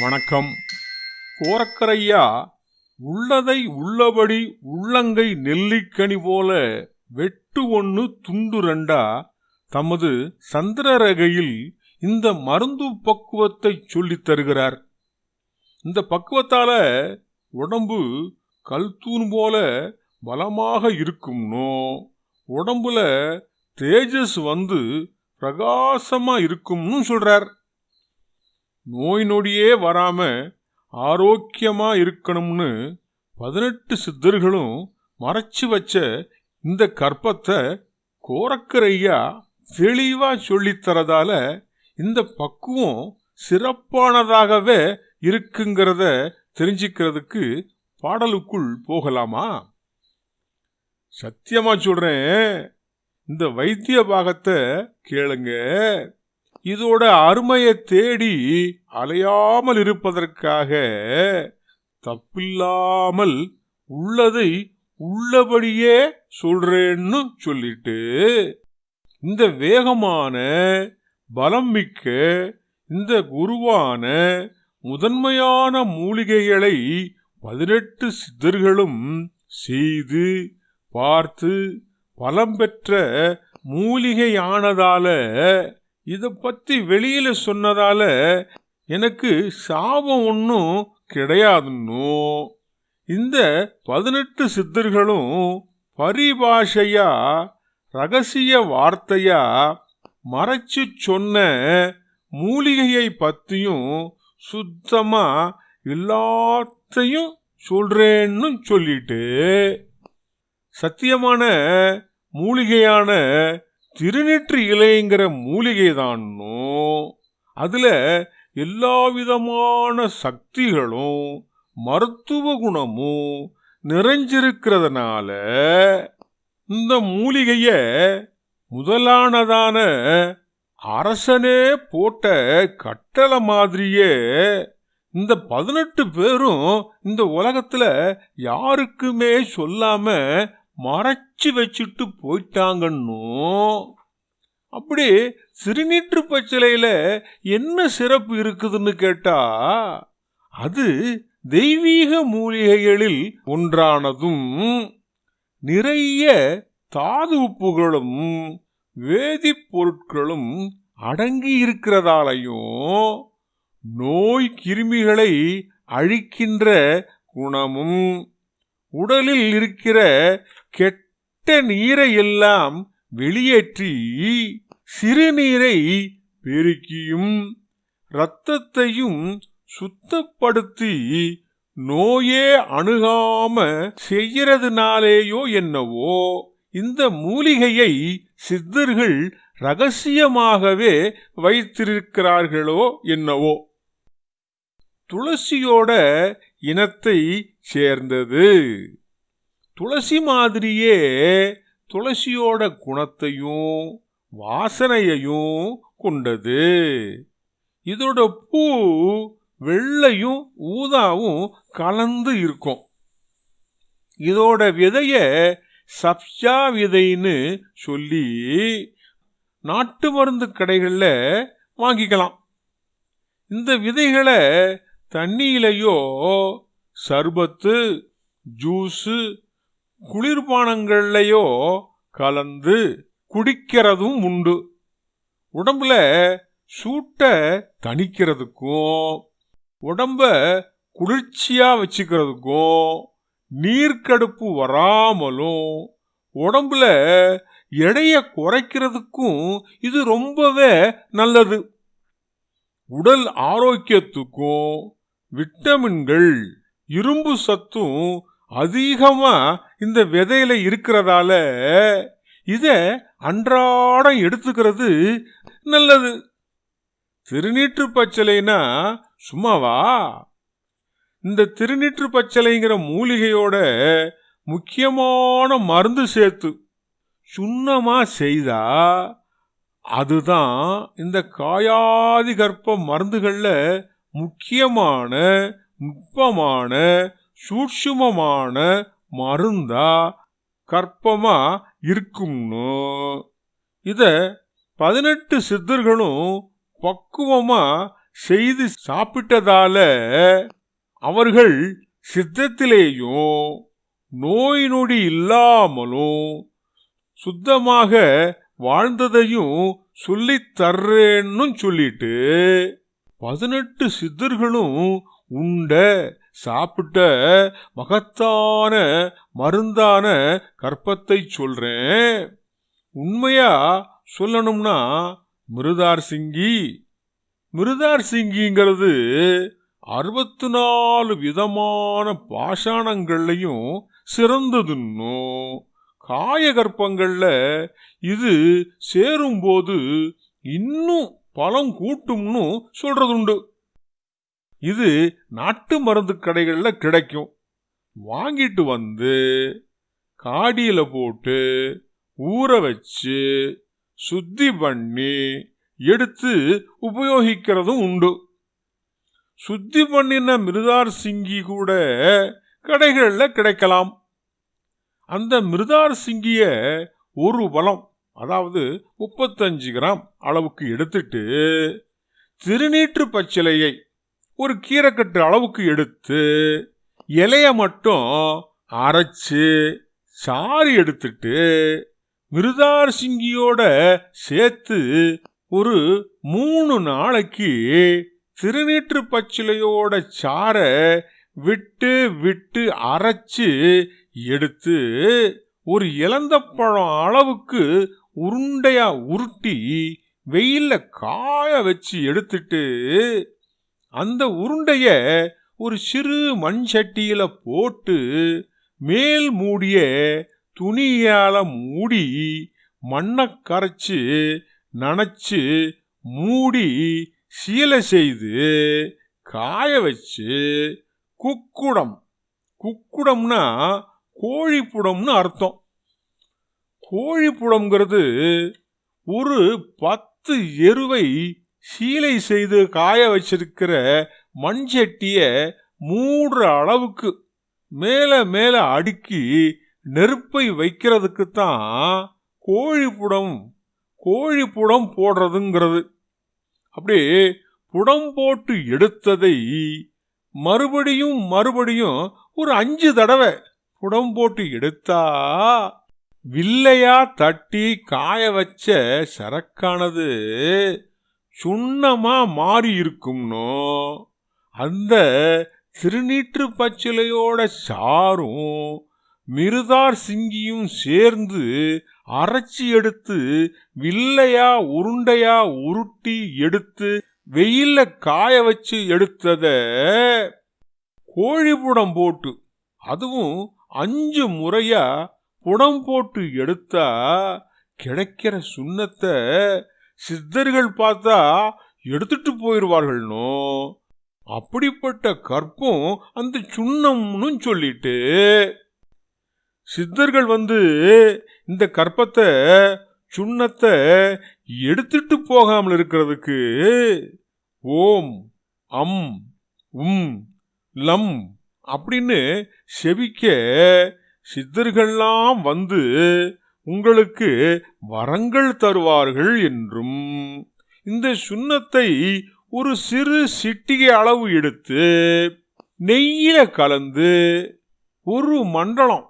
வணக்கம். கோரக்கரையா உள்ளதை உள்ளபடி உள்ளங்கை நெல்லிக்கனி போல வெட்டு ஒன்று துண்டு ரெண்டா தமது சந்திரரகையில் இந்த மருந்து பக்குவத்தை சொல்லித் தருகிறார். இந்த பக்குவத்தால உடம்பு கல்தூண் போல பலமாக இருக்கும்னோ உடம்புல தேஜஸ் வந்து பிரகாசமா இருக்கும்னு சொல்றார். நோய் நொடியே வராம ஆரோக்கியமா இருக்கணும்னு பதினெட்டு சித்தர்களும் மறைச்சு வச்ச இந்த கற்பத்தை கோரக்கரையா தெளிவா சொல்லித்தரதால இந்த பக்குவம் சிறப்பானதாகவே இருக்குங்கிறத தெரிஞ்சுக்கிறதுக்கு பாடலுக்குள் போகலாமா? சத்தியமா சொல்றேன். இந்த வைத்திய பாகத்தை கேளுங்க. இதோட அருமையை தேடி அலையாமல் இருப்பதற்காக தப்பில்லாமல் உள்ளதை உள்ளபடியே சொல்றேன்னு சொல்லிட்டு இந்த வேகமான பலம் மிக்க இந்த குருவான முதன்மையான மூலிகைகளை பதினெட்டு சித்தர்களும் செய்து பார்த்து பலம் பெற்ற மூலிகையானதால இதை பற்றி வெளியில் சொன்னதால எனக்கு சாபம் ஒன்றும் கிடையாதுன்னோ? இந்த பதினெட்டு சித்தர்களும் பரிபாஷையா ரகசிய வார்த்தையா மறைச்சு சொன்ன மூலிகையை பற்றியும் சுத்தமா எல்லாத்தையும் சொல்றேன்னு சொல்லிட்டு சத்தியமான மூலிகையான திருநெற்று இலைங்கிற மூலிகை தானோ அதில் எல்லா விதமான சக்திகளும் மருத்துவ குணமும் நிறைஞ்சிருக்கிறதுனால இந்த மூலிகைய முதலானதான அரசனே போட்ட கட்டளை மாதிரியே இந்த பதினெட்டு பேரும் இந்த உலகத்துல யாருக்குமே சொல்லாம மறைச்சு வச்சுட்டு போயிட்டாங்கன்னு. அப்படி சிறுநீற்று பச்சிலையில் என்ன சிறப்பு இருக்குதுன்னு கேட்டா அது தெய்வீக மூலிகைகளில் ஒன்றானதும் நிறைய தாது உப்புகளும் வேதிப்பொருட்களும் அடங்கி இருக்கிறதாலையும் நோய் கிருமிகளை அழிக்கின்ற குணமும் உடலில் இருக்கிற கெட்ட நீரை எல்லாம் வெளியேற்றி சிறுநீரை பெருக்கியும். இரத்தத்தையும் சுத்தப்படுத்தி நோயே அணுகாம செய்யறதுனாலேயோ என்னவோ இந்த மூலிகையை சித்தர்கள் ரகசியமாகவே வைத்திருக்கிறார்களோ என்னவோ. துளசியோட இனத்தை சேர்ந்தது. துளசி மாதிரியே துளசியோட குணத்தையும் வாசனையையும் கொண்டது. இதோட பூ வெள்ளையும் ஊதாவும் கலந்து இருக்கும். இதோட விதைய சப்ஜா விதைன்னு சொல்லி நாட்டு மருந்து கடைகளில் வாங்கிக்கலாம். இந்த விதைகளை தண்ணியிலையோ சர்பத்து ஜூஸு குளிர்பானங்கள்லையோ கலந்து குடிக்கிறதும் உண்டு. உடம்புல சூட்டை தணிக்கிறதுக்கும் உடம்ப குளிர்ச்சியா வச்சுக்கிறதுக்கும் நீர்க்கடுப்பு வராமலும் உடம்புல எடையை குறைக்கிறதுக்கும் இது ரொம்பவே நல்லது. உடல் ஆரோக்கியத்துக்கும் விட்டமின்கள் இரும்பு சத்தும் அதிகமாக இந்த விதையில இருக்கிறதால இதை அன்றாடம் எடுத்துக்கிறது நல்லது. திருநீற்று பச்சலைனா சும்மாவா? இந்த திருநீற்று பச்சலைங்கிற மூலிகையோட முக்கியமான மருந்து சேர்த்து சுண்ணமாக செய்தா அதுதான் இந்த காயாதி கற்ப மருந்துகளில் முக்கியமான நுட்பமான சூட்சுமமான மருந்தா கற்பமா இருக்கும்னு. இத பதினெட்டு சித்தர்களும் பக்குவமா செய்து சாப்பிட்டதால அவர்கள் சித்தத்திலேயும் நோய் நொடி இல்லாமலும் சுத்தமாக வாழ்ந்ததையும் சொல்லித் தர்றேன்னு சொல்லிட்டு பதினெட்டு சித்தர்களும் உண்ட சாப்பிட்ட மகத்தான மருந்தான கற்பத்தை சொல்றேன். உண்மையா சொல்லணும்னா மிருதார் சிங்கி மிருதார் சிங்கிங்கிறது அறுபத்து நாலு விதமான பாஷாணங்கள்லையும் சிறந்ததுன்னும். காயகற்பங்களில் இது சேரும்போது இன்னும் பலம் கூட்டும்னு சொல்றதுண்டு. இது நாட்டு மருந்து கடைகளில் கிடைக்கும். வாங்கிட்டு வந்து காடியில் போட்டு ஊற வச்சு சுத்தி பண்ணி எடுத்து உபயோகிக்கிறதும் உண்டு. சுத்தி பண்ணின மிருதார் சிங்கி கூட கடைகளில் கிடைக்கலாம். அந்த மிருதார் சிங்கிய ஒரு பலம் அதாவது முப்பத்தஞ்சு கிராம் அளவுக்கு எடுத்துட்டு திருநீற்று பச்சிலையை ஒரு கீரைக்கட்டு அளவுக்கு எடுத்து இலைய மட்டும் அரைச்சு சாறு எடுத்துட்டு மிருதார் சிங்கியோட சேர்த்து ஒரு மூணு நாளைக்கு திருநீற்று பச்சிலையோட சாரை விட்டு விட்டு அரைச்சு எடுத்து ஒரு இலந்த பழம் அளவுக்கு உருண்டையா உருட்டி வெயில்ல காய வச்சு எடுத்துட்டு அந்த உருண்டைய ஒரு சிறு மண் சட்டியில போட்டு மேல் மூடிய துணியால மூடி மண்ணை கரைச்சி நனைச்சு மூடி சீலை செய்து காய வச்சு குக்குடம். குக்குடம்னா கோழிப்புடம்னு அர்த்தம். கோழிப்புடம்ங்கிறது ஒரு பத்து எருவை சீலை செய்து காய வச்சிருக்கிற மண்சட்டிய மூடுற அளவுக்கு மேல மேல அடுக்கி நெருப்பை வைக்கிறதுக்கு தான் கோழிப்புடம் கோழிப்புடம் போடுறதுங்கிறது. அப்படியே புடம் போட்டு எடுத்ததை மறுபடியும் மறுபடியும் ஒரு அஞ்சு தடவை புடம் போட்டு எடுத்தா வில்லையா தட்டி காய வச்ச சரக்கானது சுண்ணமா மாறி இருக்கும்னோ அந்த திருநீற்று பச்சிலையோட சாரும் மிருதார் சிங்கியும் சேர்ந்து அரைச்சி எடுத்து வில்லையா உருண்டையா உருட்டி எடுத்து வெயில்ல காய வச்சு எடுத்தத கோழிபுடம் போட்டு அதுவும் அஞ்சு முறையா குடம் போட்டு எடுத்தா கிடைக்கிற சுண்ணத்தை சித்தர்கள் பார்த்தா எடுத்துட்டு போயிடுவார்கள்னோ அப்படிப்பட்ட கற்பம் அந்த சுண்ணம்னு சொல்லிட்டு சித்தர்கள் வந்து இந்த கற்பத்தை சுண்ணத்தை எடுத்துட்டு போகாமல் இருக்கிறதுக்கு ஓம் அம் உம் லம் அப்படின்னு செவிக்க சித்தர்கள்லாம் வந்து உங்களுக்கு வரங்கள் தருவார்கள் என்றும் இந்த சுண்ணத்தை ஒரு சிறு சிட்டிகை அளவு எடுத்து நெய்யில கலந்து ஒரு மண்டலம்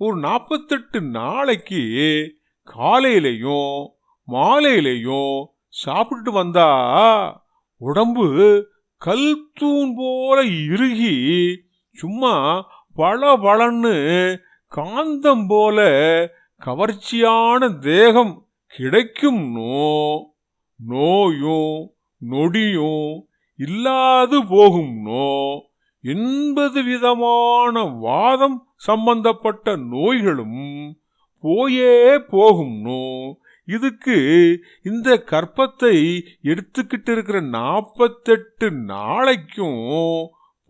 ஒரு நாற்பத்தெட்டு நாளைக்கு காலையிலையும் மாலையிலையும் சாப்பிட்டு வந்தா உடம்பு கல் தூண் போல இறுகி சும்மா பல பலன்னு காந்தம் போல கவர்ச்சியான தேகம் கிடைக்கும்னோ நோயும் நொடியும் இல்லாது போகும்னோ எண்பது விதமான வாதம் சம்பந்தப்பட்ட நோய்களும் போயே போகும்னோ இதுக்கு இந்த கற்பத்தை எடுத்துக்கிட்டு இருக்கிற நாற்பத்தெட்டு நாளைக்கும்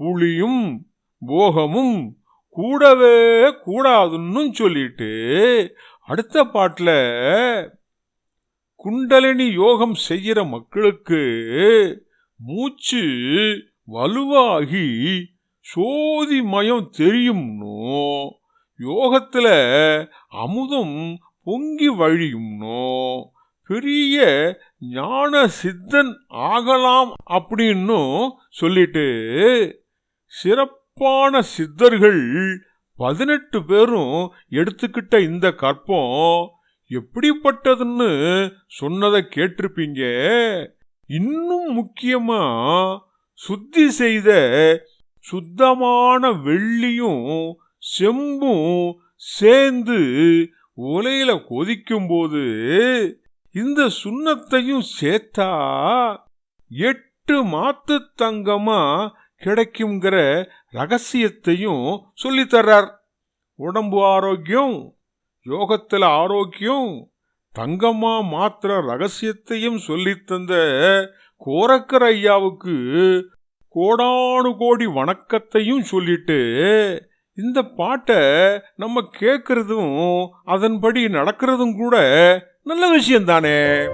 புளியும் போகமும் கூடவே கூடாதுன்னு சொல்லிட்டு அடுத்த பாட்டில் குண்டலினி யோகம் செய்கிற மக்களுக்கு மூச்சு வலுவாகி சோதி மயம் தெரியும்னோ? யோகத்துல அமுதம் பொங்கி வழியும்னோ? பெரிய ஞான சித்தன் ஆகலாம் அப்படின்னும் சொல்லிட்டு சிறப்பு சிறப்பான சித்தர்கள் பதினெட்டு பேரும் எடுத்துக்கிட்ட இந்த கற்பம் எப்படிப்பட்டதுன்னு சொன்னதை கேட்டிருப்பீங்க. இன்னும் முக்கியமா சுத்தி செய்த சுத்தமான வெள்ளியும் செம்பும் சேர்ந்து உலையில கொதிக்கும்போது இந்த சுண்ணத்தையும் சேர்த்தா எட்டு மாத்து தங்கமா கிடைக்குங்கிற ரகசியத்தையும் சொல்லித்தர்றார் உடம்பு ஆரோக்கியம் யோகத்தில் ஆரோக்கியம் தங்கம்மா மாத்திர ரகசியத்தையும் சொல்லித் தந்த கோரக்கர் ஐயாவுக்கு கோடானு கோடி வணக்கத்தையும் சொல்லிட்டு இந்த பாட்டை நம்ம கேட்கறதும் அதன்படி நடக்கிறதும் கூட நல்ல விஷயம்தானே. தானே